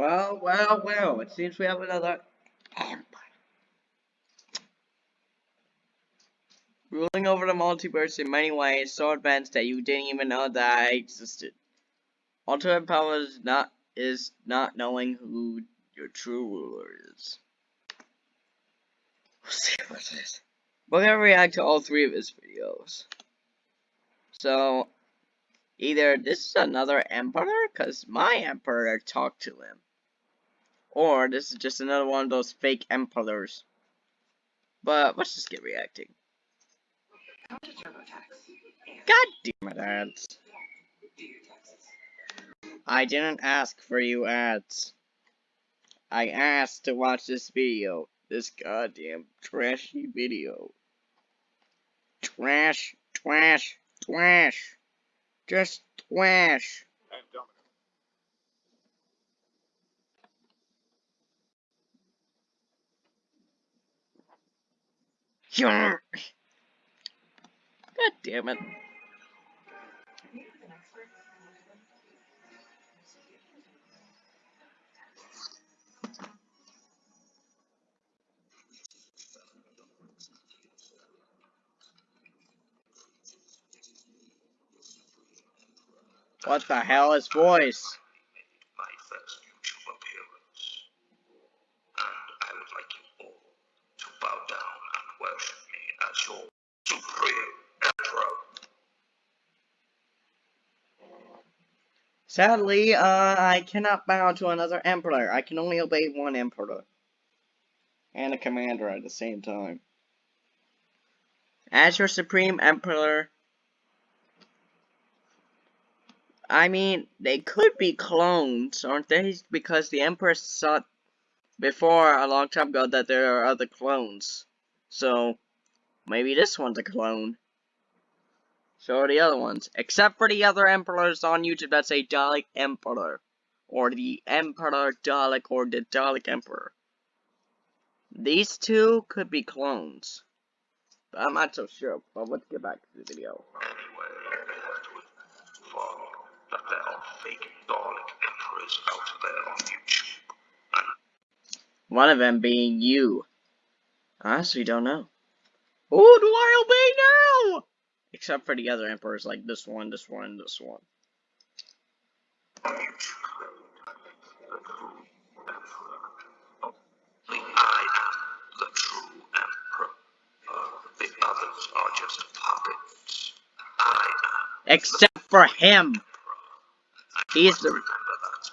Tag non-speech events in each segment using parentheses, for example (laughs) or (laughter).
Well, well, well, it seems we have another empire. Ruling over the multiverse in many ways, so advanced that you didn't even know that I existed. Ultimate power is not is not knowing who your true ruler is. We'll see what it is. We're gonna react to all three of his videos. So, either this is another emperor, because my emperor talked to him. Or this is just another one of those fake emperors. But let's just get reacting. God damn it, ads. I didn't ask for you ads. I asked to watch this video. This goddamn trashy video. Trash, trash, trash. Just trash. God damn it. What the hell is voice? my first YouTube appearance. And I would like you all to bow down and worship me as your supreme emperor. Sadly, uh, I cannot bow to another emperor. I can only obey one emperor. And a commander at the same time. As your supreme emperor, I mean, they could be clones, aren't they? Because the Empress thought before, a long time ago, that there are other clones. So, maybe this one's a clone. So are the other ones. Except for the other Emperors on YouTube that say Dalek Emperor. Or the Emperor Dalek or the Dalek Emperor. These two could be clones. But I'm not so sure, but let's get back to the video. Anyway, that there are fake Dalek emperors out there on YouTube. One of them being you. I honestly don't know. Who do I obey now? Except for the other emperors like this one, this one, this one. Except for him. He's the Remember that.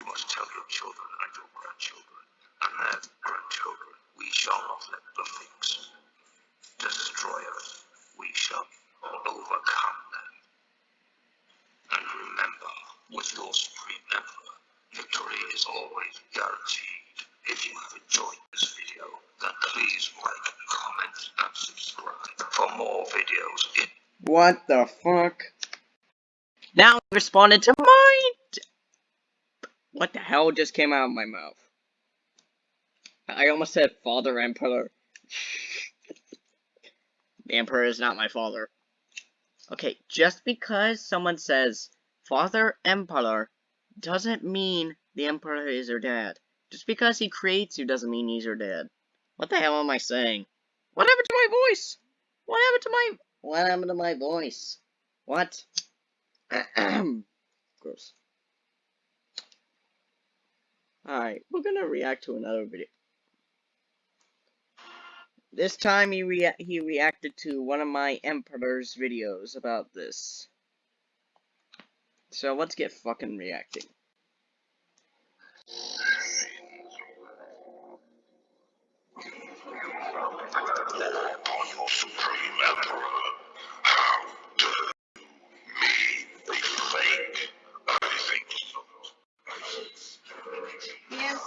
You must tell your children and your grandchildren and their grandchildren. We shall not let the things destroy us. We shall overcome them. And remember, with your supreme emperor, victory is always guaranteed. If you have enjoyed this video, then please like, comment, and subscribe for more videos in What the fuck? Now I responded to mine! What the hell just came out of my mouth? I almost said father emperor. (laughs) the emperor is not my father. Okay, just because someone says father emperor doesn't mean the emperor is your dad. Just because he creates you doesn't mean he's your dad. What the hell am I saying? What happened to my voice? What happened to my what happened to my voice? What? (clears throat) Gross. Alright, we're gonna react to another video. This time he rea he reacted to one of my Emperor's videos about this. So let's get fucking reacting. upon your supreme emperor. How dare you, me, be fake? I think Yes.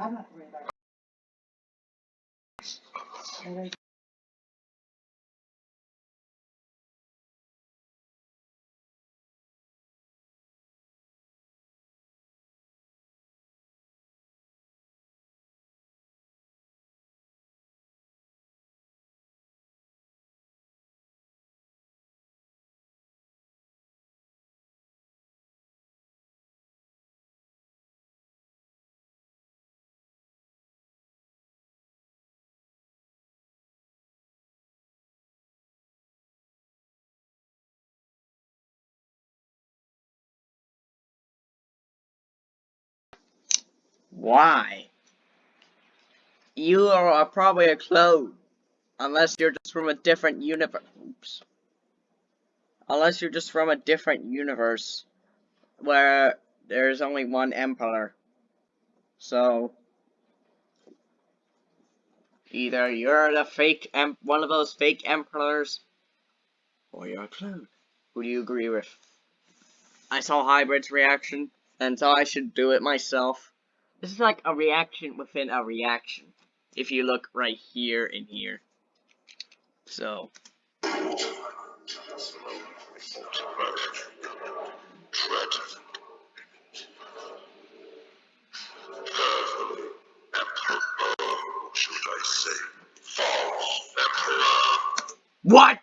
I'm not worried about it. Why? You are probably a clone. Unless you're just from a different universe. Oops. Unless you're just from a different universe. Where there's only one emperor. So. Either you're the fake em one of those fake emperors. Or you're a clone. Who do you agree with? I saw Hybrid's reaction. And so I should do it myself. This is like a reaction within a reaction. If you look right here and here. So. Tread carefully, Emperor, or should I say, false Emperor. What?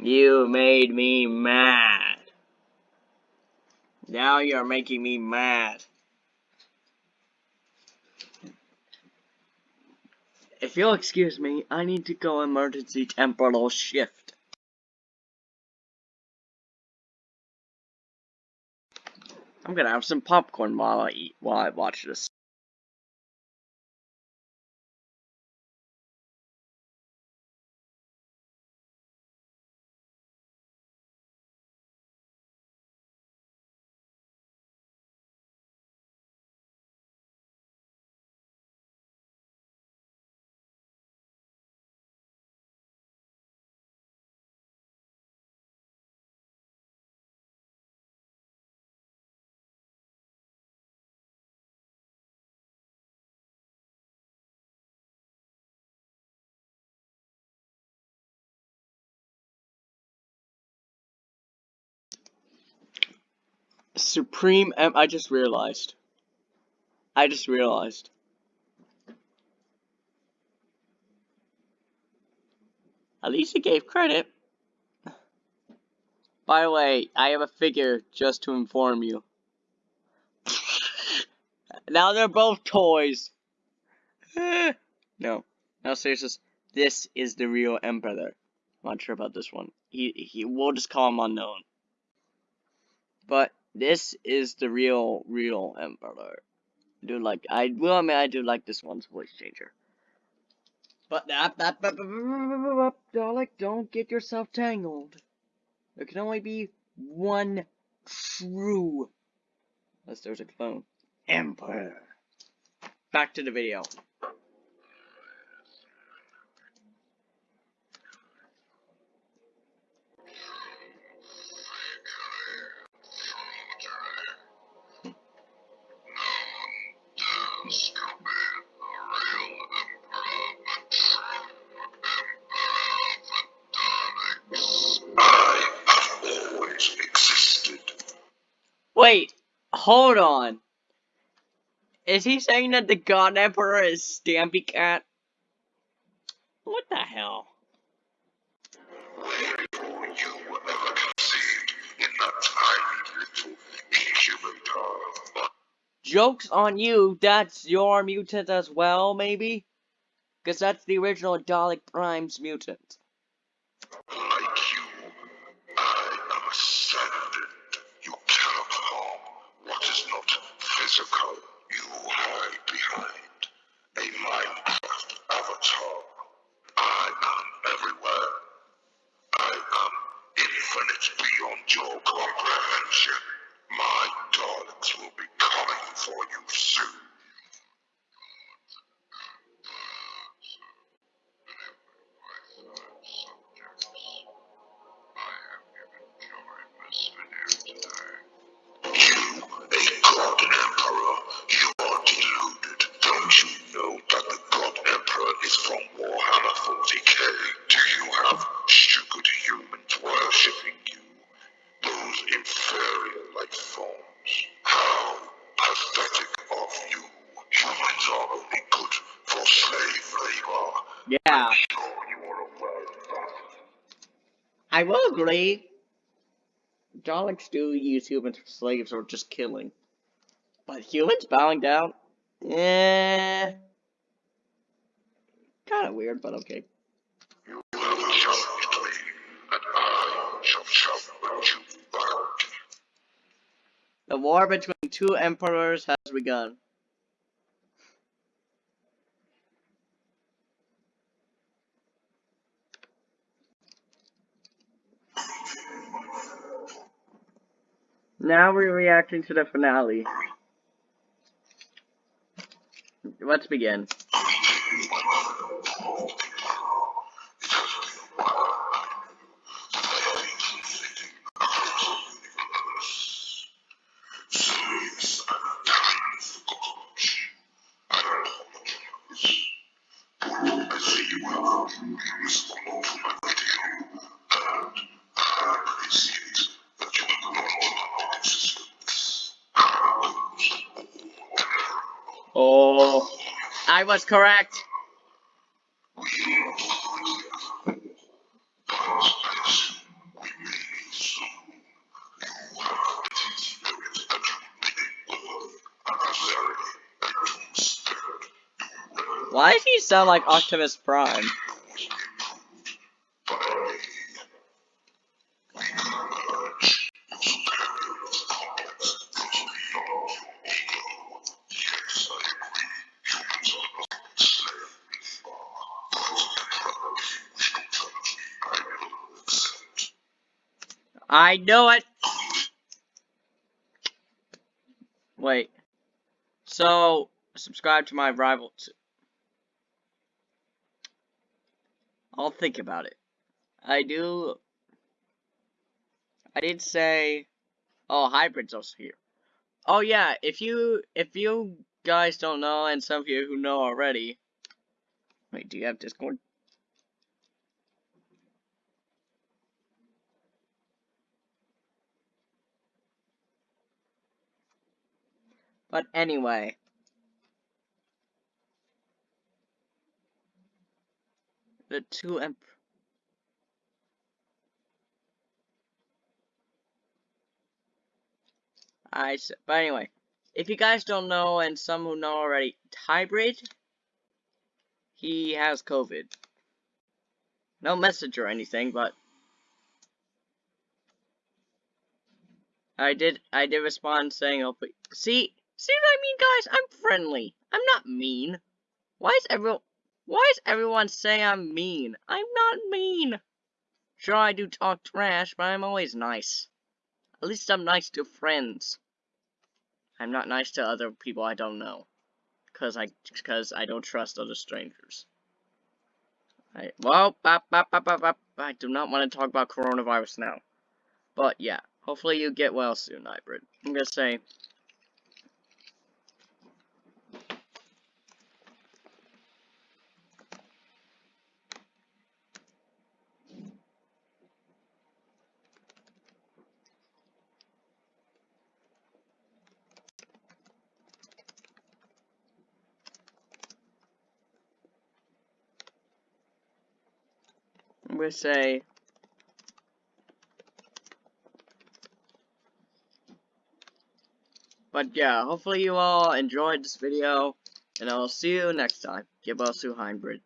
You made me mad. Now you're making me mad. If you'll excuse me, I need to go emergency temporal shift. I'm gonna have some popcorn while I eat, while I watch this. Supreme M- I just realized. I just realized. At least he gave credit. By the way, I have a figure just to inform you. (laughs) now they're both toys. (sighs) no. No, seriously. This is the real Emperor. I'm not sure about this one. He, he, we'll just call him unknown. But this is the real, real Emperor. Do like, I, well, I mean, I do like this one's voice changer. But that, that, that, Dalek, don't get yourself tangled. There can only be one true, unless there's a clone, Emperor. Back to the video. Wait, hold on. Is he saying that the God Emperor is Stampy Cat? What the hell? Joke's on you, that's your mutant as well, maybe? Because that's the original Dalek Prime's mutant. Like you, I am ascendant. You cannot harm what is not physical. You hide behind a Minecraft avatar. I am everywhere. I am infinite beyond your comprehension. My Daleks will be coming for you soon. I will agree. Daleks do use humans for slaves or just killing. But humans bowing down? Eh. Kinda weird, but okay. You challenged me, and I let you. The war between two emperors has begun. Now we're reacting to the finale. Let's begin. Since I'm dying of the gods, I apologize. I see you have responded to my video, and I appreciate that you acknowledge my existence. Oh, I was correct. Why does he sound like Optimus Prime? I know it. Wait. So, subscribe to my rival. I'll think about it. I do. I did say. Oh, hybrid's also here. Oh yeah, if you if you guys don't know, and some of you who know already. Wait, do you have Discord? But anyway. The two emp I s but anyway, if you guys don't know, and some who know already, Hybrid, he has COVID. No message or anything, but I did I did respond saying, "Oh, but see, see what I mean, guys? I'm friendly. I'm not mean. Why is everyone why is everyone saying I'm mean? I'm not mean. Sure, I do talk trash, but I'm always nice. At least I'm nice to friends. I'm not nice to other people I don't know. Cause I, cause I don't trust other strangers. I, well, bop, bop, bop, bop, bop. I do not want to talk about coronavirus now. But yeah, hopefully you get well soon, Hybrid. I'm gonna say, gonna say, but yeah, hopefully you all enjoyed this video, and I'll see you next time. A hybrid.